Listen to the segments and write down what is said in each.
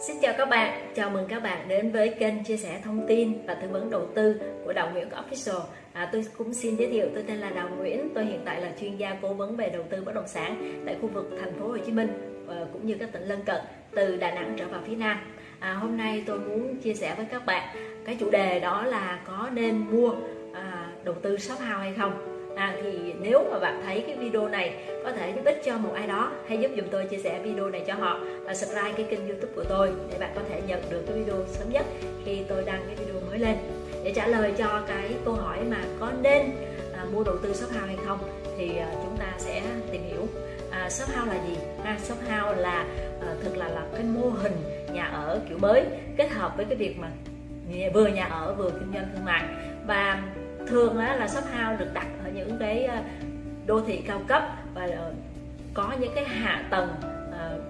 Xin chào các bạn, chào mừng các bạn đến với kênh chia sẻ thông tin và tư vấn đầu tư của Đào Nguyễn Official. À, tôi cũng xin giới thiệu, tôi tên là Đào Nguyễn, tôi hiện tại là chuyên gia cố vấn về đầu tư bất động sản tại khu vực thành phố Hồ Chí Minh và cũng như các tỉnh lân cận từ Đà Nẵng trở vào phía Nam. À, hôm nay tôi muốn chia sẻ với các bạn cái chủ đề đó là có nên mua à, đầu tư shop house hay không à, thì nếu mà bạn thấy cái video này có thể giúp ích cho một ai đó hãy giúp dùm tôi chia sẻ video này cho họ và subscribe cái kênh youtube của tôi để bạn có thể nhận được cái video sớm nhất khi tôi đăng cái video mới lên. Để trả lời cho cái câu hỏi mà có nên à, mua đầu tư shop house hay không thì à, chúng ta sẽ tìm hiểu. À, shop house là gì? Ha shop house là à, thực là là cái mô hình nhà ở kiểu mới kết hợp với cái việc mà vừa nhà ở vừa kinh doanh thương mại. Và thường á là shop house được đặt ở những cái ờ, đô thị cao cấp và ờ, có những cái hạ tầng ờ,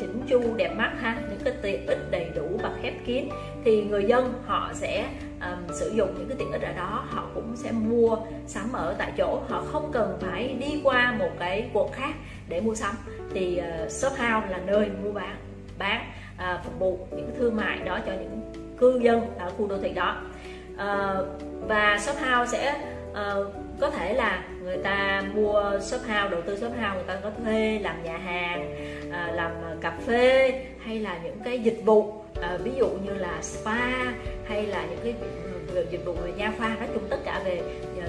chỉnh chu đẹp mắt ha những cái tiện ích đầy đủ và khép kín. Thì người dân họ sẽ um, sử dụng những cái tiện ích ở đó họ cũng sẽ mua sắm ở tại chỗ. Họ không cần phải đi qua một cái quận khác để mua sắm. Thì uh, shop house là nơi mua bán bán uh, phục vụ những thương mại đó cho những cư dân ở khu đô thị đó uh, và shop house sẽ uh, có thể là người ta mua shop house đầu tư shop house người ta có thuê làm nhà hàng uh, làm cà phê hay là những cái dịch vụ uh, ví dụ như là spa hay là những cái dịch vụ về nha khoa nói chung tất cả về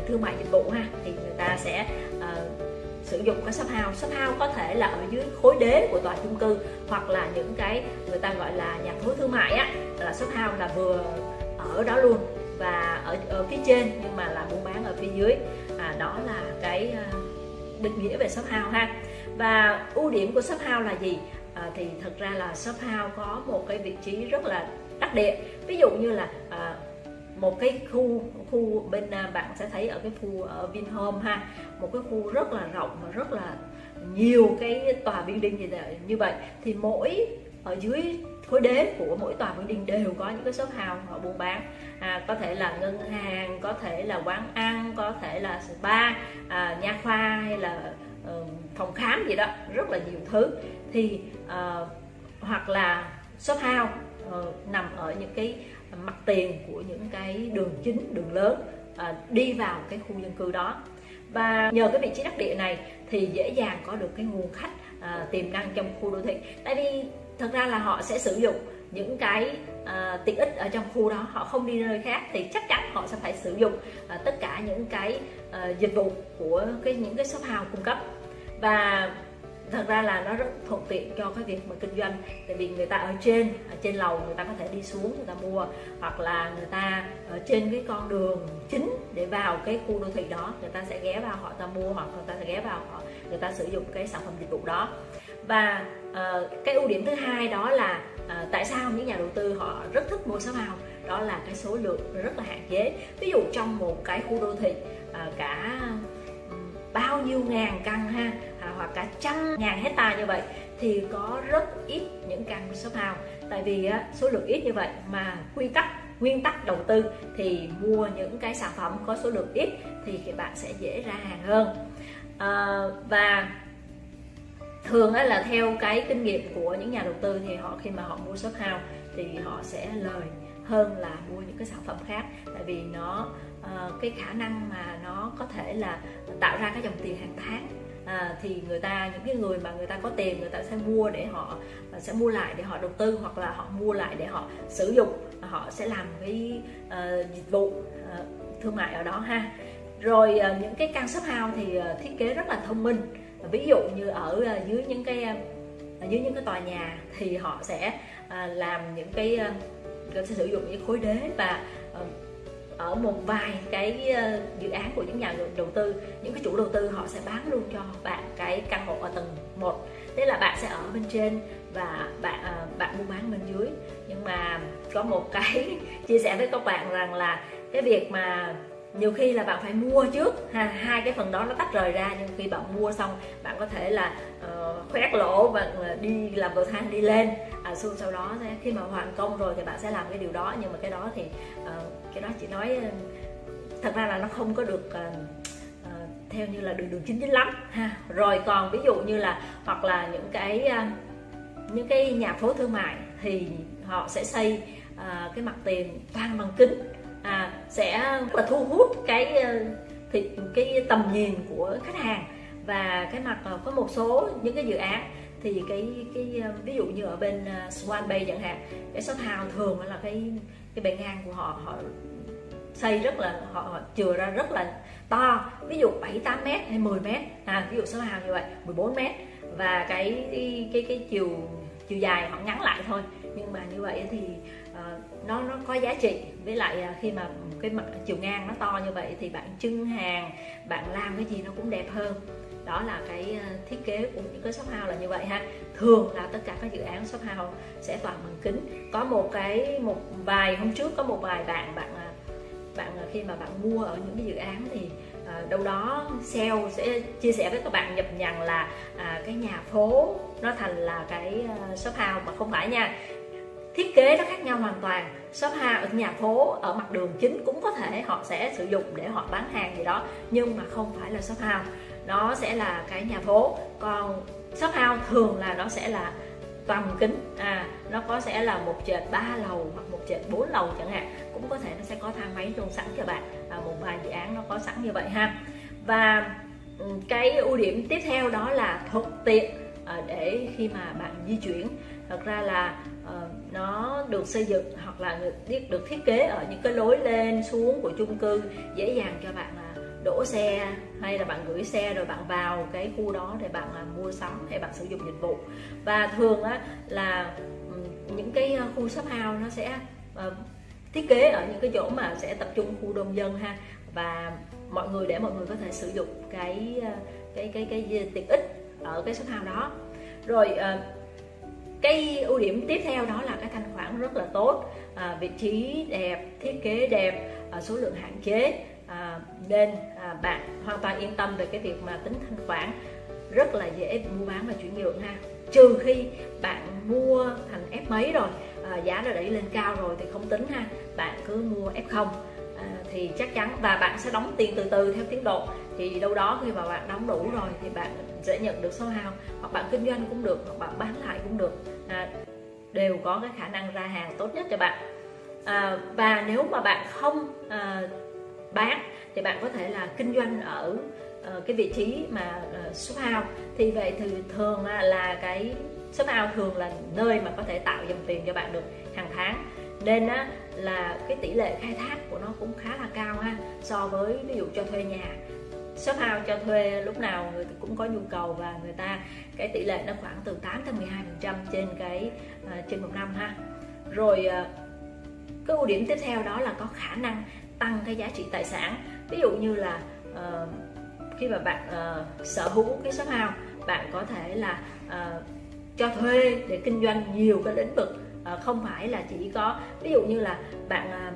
thương mại dịch vụ ha thì người ta sẽ uh, sử dụng cái shop house. Shop house có thể là ở dưới khối đế của tòa chung cư hoặc là những cái người ta gọi là nhà thối thương mại á là shop house là vừa ở đó luôn và ở, ở phía trên nhưng mà là buôn bán ở phía dưới. À, đó là cái à, định nghĩa về shop house ha. Và ưu điểm của shop house là gì? À, thì thật ra là shop house có một cái vị trí rất là đắc địa. Ví dụ như là à, một cái khu khu bên à, bạn sẽ thấy ở cái khu ở Vinhome ha. Một cái khu rất là rộng và rất là nhiều cái tòa building như vậy. Thì mỗi ở dưới khối đế của mỗi tòa building đều có những cái shop house họ buôn bán. À, có thể là ngân hàng có thể là quán ăn có thể là spa à, nha khoa hay là uh, phòng khám gì đó rất là nhiều thứ. Thì uh, hoặc là shop house uh, nằm ở những cái mặt tiền của những cái đường chính đường lớn uh, đi vào cái khu dân cư đó. Và nhờ cái vị trí đắc địa này thì dễ dàng có được cái nguồn khách uh, tiềm năng trong khu đô thị. Tại vì thật ra là họ sẽ sử dụng những cái uh, tiện ích ở trong khu đó họ không đi nơi khác thì chắc chắn họ sẽ phải sử dụng uh, tất cả những cái uh, dịch vụ của cái những cái shop house cung cấp. Và thật ra là nó rất thuận tiện cho cái việc mà kinh doanh tại vì người ta ở trên ở trên lầu người ta có thể đi xuống người ta mua hoặc là người ta ở trên cái con đường chính để vào cái khu đô thị đó người ta sẽ ghé vào họ ta mua hoặc người ta sẽ ghé vào họ người ta sử dụng cái sản phẩm dịch vụ đó và uh, cái ưu điểm thứ hai đó là uh, tại sao những nhà đầu tư họ rất thích mua shop hào đó là cái số lượng rất là hạn chế. Ví dụ trong một cái khu đô thị uh, cả bao nhiêu ngàn căn ha à, hoặc cả trăm ngàn hecta như vậy thì có rất ít những căn shop house tại vì á, số lượng ít như vậy mà quy tắc nguyên tắc đầu tư thì mua những cái sản phẩm có số lượng ít thì các bạn sẽ dễ ra hàng hơn. À, và thường là theo cái kinh nghiệm của những nhà đầu tư thì họ khi mà họ mua shop house thì họ sẽ lời hơn là mua những cái sản phẩm khác. Tại vì nó uh, cái khả năng mà nó có thể là tạo ra cái dòng tiền hàng tháng. À, thì người ta những cái người mà người ta có tiền người ta sẽ mua để họ ờ, sẽ mua lại để họ đầu tư hoặc là họ mua lại để họ sử dụng. Họ sẽ làm cái uh, dịch vụ uh, thương mại ở đó ha. Rồi uh, những cái căn shop house thì uh, thiết kế rất là thông minh ví dụ như ở ờ, dưới những cái ờ, ở dưới những cái tòa nhà thì họ sẽ ờ, làm những cái sẽ sử dụng những khối đế và ở một vài cái dự án của những nhà đầu tư. Những cái chủ đầu tư họ sẽ bán luôn cho bạn cái căn hộ ở tầng 1 tức là bạn sẽ ở bên trên và bạn bạn buôn bán bên dưới. Nhưng mà có một cái chia sẻ với các bạn rằng là cái việc mà nhiều khi là bạn phải mua trước. Ha hai cái phần đó nó tách rời ra nhưng khi bạn mua xong bạn có thể là uh, khoét lỗ và ờ, đi làm cầu thang đi lên. À, sau sau đó khi mà hoàn công rồi thì bạn sẽ làm cái điều đó. Nhưng mà cái đó thì uh, cái đó chỉ nói thật ra là nó không có được uh, uh, theo như là đường đường chính chính lắm. Ha rồi còn ví dụ như là hoặc là những cái uh, những cái nhà phố thương mại thì họ sẽ xây uh, cái mặt tiền toàn bằng kính sẽ rất là thu hút cái ờ, thì cái tầm nhìn của khách hàng. Và cái mặt có một số những cái dự án thì cái cái ờ, ví dụ như ở bên ờ, Swan Bay chẳng hạn cái shop house thường là cái cái bề ngang của họ họ xây rất là họ, họ chừa ra rất là to. Ví dụ 7 8 mét hay 10 mét à, ví dụ shop hào như vậy 14 mét. Và cái cái cái, cái chiều chiều dài họ ngắn lại thôi. Nhưng mà như vậy thì uh, nó nó có giá trị. Với lại à, khi mà cái mặt chiều ngang nó to như vậy thì bạn trưng hàng bạn làm cái gì nó cũng đẹp hơn. Đó là cái à, thiết kế của những cái shop house là như vậy ha. Thường là tất cả các dự án shop house sẽ toàn bằng kính. Có một cái một vài hôm trước có một vài bạn bạn à, bạn khi mà bạn mua ở những cái dự án thì à, đâu đó sale sẽ chia sẻ với các bạn nhập nhằng là à, cái nhà phố nó thành là cái shop house mà không phải nha thiết kế nó khác nhau hoàn toàn. Shop house ở nhà phố ở mặt đường chính cũng có thể họ sẽ sử dụng để họ bán hàng gì đó nhưng mà không phải là shop house. Nó sẽ là cái nhà phố. Còn shop house thường là nó sẽ là toàn kính. À nó có sẽ là một trệt ba lầu hoặc một trệt bốn lầu chẳng hạn. Cũng có thể nó sẽ có thang máy luôn sẵn cho bạn. À, một vài dự án nó có sẵn như vậy ha. Và ừ, cái ưu điểm tiếp theo đó là thuận tiện à, để khi mà bạn di chuyển. Thật ra là uh, nó được xây dựng hoặc là được, được thiết kế ở những cái lối lên xuống của chung cư dễ dàng cho bạn là đổ xe hay là bạn gửi xe rồi bạn vào cái khu đó để bạn à, mua sắm hay bạn sử dụng dịch vụ. Và thường á, là những cái à, khu shop house nó sẽ uh, thiết kế ở những cái chỗ mà sẽ tập trung khu đông dân ha. Và mọi người để mọi người có thể sử dụng cái cái cái cái, cái tiện ích ở cái shop house đó. Rồi uh, cái ưu điểm tiếp theo đó là cái thanh khoản rất là tốt. À, vị trí đẹp thiết kế đẹp à, số lượng hạn chế. À, nên à, bạn hoàn toàn yên tâm về cái việc mà tính thanh khoản. Rất là dễ mua bán và chuyển nhượng ha. Trừ khi bạn mua thành F mấy rồi à, giá đã đẩy lên cao rồi thì không tính ha. Bạn cứ mua F0 thì chắc chắn và bạn sẽ đóng tiền từ từ theo tiến độ. Thì đâu đó khi mà bạn đóng đủ rồi thì bạn sẽ nhận được số hao hoặc bạn kinh doanh cũng được hoặc bạn bán lại cũng được. À, đều có cái khả năng ra hàng tốt nhất cho bạn. À, và nếu mà bạn không à, bán thì bạn có thể là kinh doanh ở à, cái vị trí mà à, số hao. Thì vậy thì thường uh, là cái số hao thường là nơi mà có thể tạo dòng tiền cho bạn được hàng tháng. Nên á, là cái tỷ lệ khai thác của nó cũng khá là cao ha so với ví dụ cho thuê nhà. Shop house cho thuê lúc nào người cũng có nhu cầu và người ta cái tỷ lệ nó khoảng từ 8 tới 12 phần trăm trên cái uh, trên một năm ha. Rồi uh, cái ưu điểm tiếp theo đó là có khả năng tăng cái giá trị tài sản. Ví dụ như là uh, khi mà bạn uh, sở hữu cái shop house bạn có thể là uh, cho thuê để kinh doanh nhiều cái lĩnh vực À, không phải là chỉ có ví dụ như là bạn à,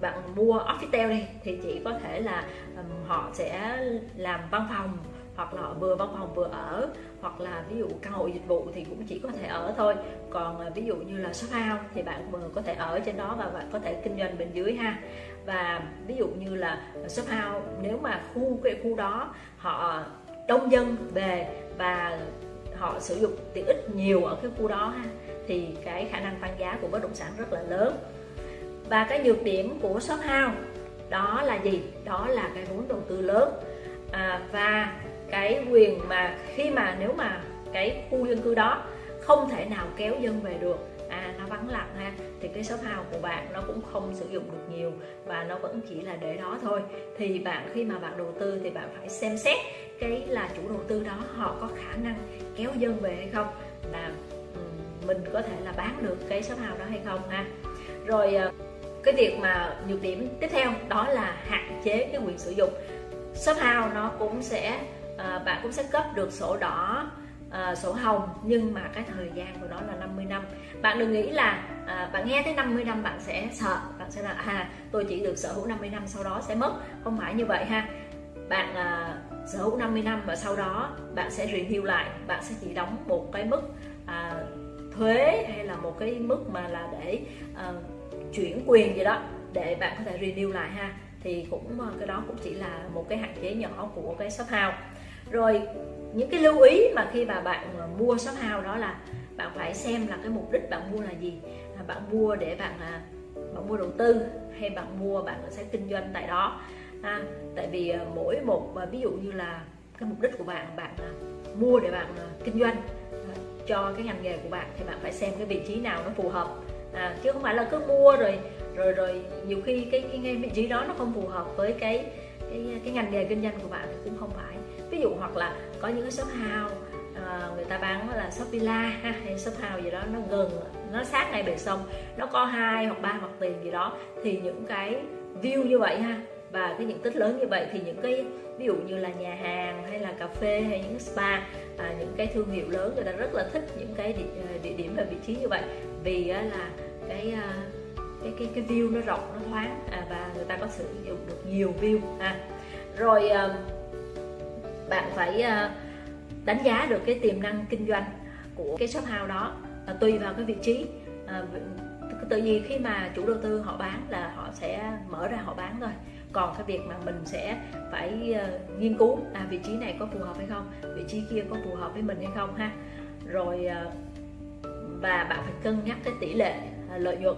bạn mua office đi thì chỉ có thể là um, họ sẽ làm văn phòng hoặc là vừa văn phòng vừa ở hoặc là ví dụ căn hộ dịch vụ thì cũng chỉ có thể ở thôi. Còn ví dụ như là shop house thì bạn vừa có thể ở trên đó và bạn có thể kinh doanh bên dưới ha. Và ví dụ như là shop house nếu mà khu cái khu đó họ đông dân về và họ sử dụng tiện ích nhiều ở cái khu đó ha thì cái khả năng tăng giá của bất động sản rất là lớn. Và cái nhược điểm của shop house đó là gì? Đó là cái vốn đầu tư lớn. À, và cái quyền mà khi mà nếu mà cái khu dân cư đó không thể nào kéo dân về được à nó vắng lặng ha thì cái shop house của bạn nó cũng không sử dụng được nhiều và nó vẫn chỉ là để đó thôi. Thì bạn khi mà bạn đầu tư thì bạn phải xem xét cái là chủ đầu tư đó họ có khả năng kéo dân về hay không là mình có thể là bán được cái shop house đó hay không ha. Rồi ờ, cái việc mà nhược điểm tiếp theo đó là hạn chế cái quyền sử dụng. Shop house nó cũng sẽ ờ, bạn cũng sẽ cấp được sổ đỏ à, sổ hồng nhưng mà cái thời gian của nó là 50 năm. Bạn đừng nghĩ là à, bạn nghe tới 50 năm bạn sẽ sợ bạn sẽ là à tôi chỉ được sở hữu 50 năm sau đó sẽ mất. Không phải như vậy ha. Bạn à, sở hữu 50 năm và sau đó bạn sẽ review lại bạn sẽ chỉ đóng một cái mức à, thuế hay là một cái mức mà là để à, chuyển quyền gì đó để bạn có thể renew lại ha. Thì cũng ờ, cái đó cũng chỉ là một cái hạn chế nhỏ của cái shop house. Rồi những cái lưu ý mà khi mà bạn ờ, mua shop house đó là bạn phải xem là cái mục đích bạn mua là gì. À, bạn mua để bạn à, bạn mua đầu tư hay bạn mua bạn sẽ kinh doanh tại đó ha tại vì ờ, mỗi một ờ, ví dụ như là cái mục đích của bạn bạn ờ, mua để bạn kinh doanh cho cái ngành nghề của bạn thì bạn phải xem cái vị trí nào nó phù hợp. À, chứ không phải là cứ mua rồi rồi rồi nhiều khi cái, cái, cái vị trí đó nó không phù hợp với cái cái cái ngành nghề kinh doanh của bạn thì cũng không phải. Ví dụ hoặc là có những cái shop house à, người ta bán là shop villa ha hay shop house gì đó nó gần nó sát ngay bờ sông nó có hai hoặc ba mặt tiền gì đó thì những cái view như vậy ha và cái diện tích lớn như vậy thì những cái ví dụ như là nhà hàng hay là cà phê hay những spa à, những cái thương hiệu lớn người ta rất là thích những cái địa, ờ, địa điểm và vị trí như vậy. Vì á, là cái à, cái cái cái view nó rộng nó thoáng à, và người ta có sử dụng được nhiều view ha. Rồi à, bạn phải à, đánh giá được cái tiềm năng kinh doanh của cái shop house đó à, tùy vào cái vị trí à, tự nhiên khi mà chủ đầu tư họ bán là họ sẽ mở ra họ bán thôi còn cái việc mà mình sẽ phải uh, nghiên cứu à vị trí này có phù hợp hay không vị trí kia có phù hợp với mình hay không ha. Rồi uh, và bạn phải cân nhắc cái tỷ lệ uh, lợi nhuận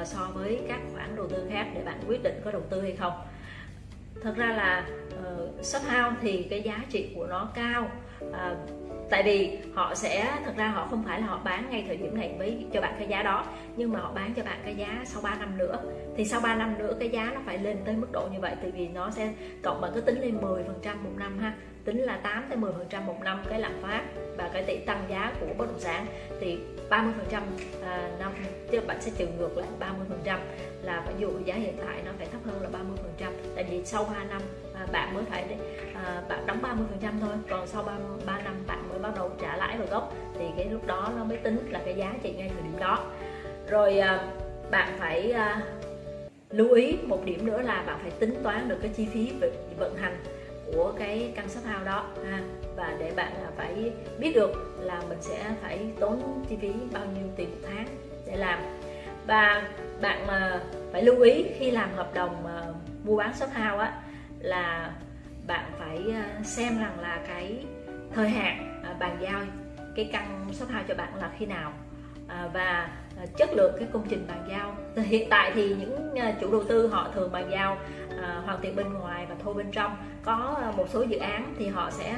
uh, so với các khoản đầu tư khác để bạn quyết định có đầu tư hay không. Thật ra là uh, shop house thì cái giá trị của nó cao uh, tại vì họ sẽ, thật ra họ không phải là họ bán ngay thời điểm này với cho bạn cái giá đó, nhưng mà họ bán cho bạn cái giá sau 3 năm nữa. Thì sau 3 năm nữa cái giá nó phải lên tới mức độ như vậy, tại vì nó sẽ cộng bạn cứ tính lên 10 phần trăm một năm ha. Tính là 8 tới 10 phần trăm một năm cái lạm phát và cái tỷ tăng giá của bất động sản. Thì 30 phần trăm à, năm chứ bạn sẽ trừ ngược lại 30 phần trăm là ví dụ giá hiện tại nó phải thấp hơn là 30 phần trăm. Tại vì sau 3 năm À, bạn mới phải à, bạn đóng 30 phần trăm thôi còn sau 3, 3 năm bạn mới bắt đầu trả lãi và gốc. Thì cái lúc đó nó mới tính là cái giá trị ngay thời điểm đó. Rồi à, bạn phải à, lưu ý một điểm nữa là bạn phải tính toán được cái chi phí vận hành của cái căn shop house đó ha. Và để bạn phải biết được là mình sẽ phải tốn chi phí bao nhiêu tiền một tháng để làm. Và bạn mà phải lưu ý khi làm hợp đồng à, mua bán shop house á là bạn phải ờ, xem rằng là cái thời hạn ờ, bàn giao cái căn shop house cho bạn là khi nào ờ, và chất lượng cái công trình bàn giao. Hiện tại thì những chủ đầu tư họ thường bàn giao hoàn thiện bên ngoài và thô bên trong. Có một số dự án thì họ sẽ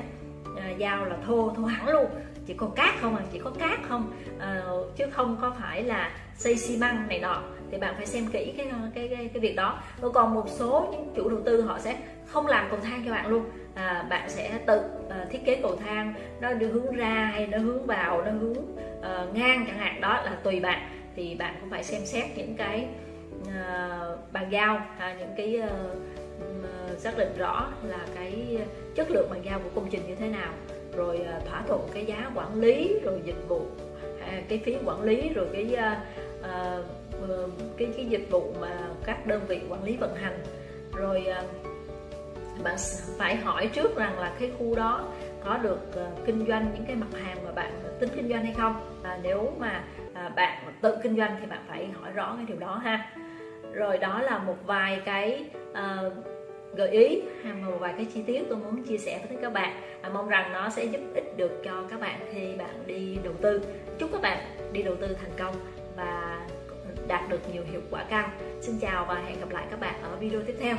giao là thô thô hẳn luôn. Chỉ có cát không à chỉ có cát không à, chứ không có phải là xây xi măng này nọ thì bạn phải xem kỹ cái cái cái, cái việc đó. Còn một số những chủ đầu tư họ sẽ không làm cầu thang cho bạn luôn. À, bạn sẽ tự à, thiết kế cầu thang nó đi hướng ra hay nó hướng vào nó hướng à, ngang chẳng hạn. Đó là tùy bạn. Thì bạn cũng phải xem xét những cái uh, bàn giao à, những cái uh, xác định rõ là cái chất lượng bàn giao của công trình như thế nào. Rồi uh, thỏa thuận cái giá quản lý rồi dịch vụ à, cái phí quản lý rồi cái uh, uh, cái cái dịch vụ mà các đơn vị quản lý vận hành. Rồi à, bạn phải hỏi trước rằng là cái khu đó có được à, kinh doanh những cái mặt hàng mà bạn tính kinh doanh hay không. Và nếu mà à, bạn tự kinh doanh thì bạn phải hỏi rõ cái điều đó ha. Rồi đó là một vài cái uh, gợi ý hay một vài cái chi tiết tôi muốn chia sẻ với các bạn. À, mong rằng nó sẽ giúp ích được cho các bạn khi bạn đi đầu tư. Chúc các bạn đi đầu tư thành công đạt được nhiều hiệu quả cao. Xin chào và hẹn gặp lại các bạn ở video tiếp theo.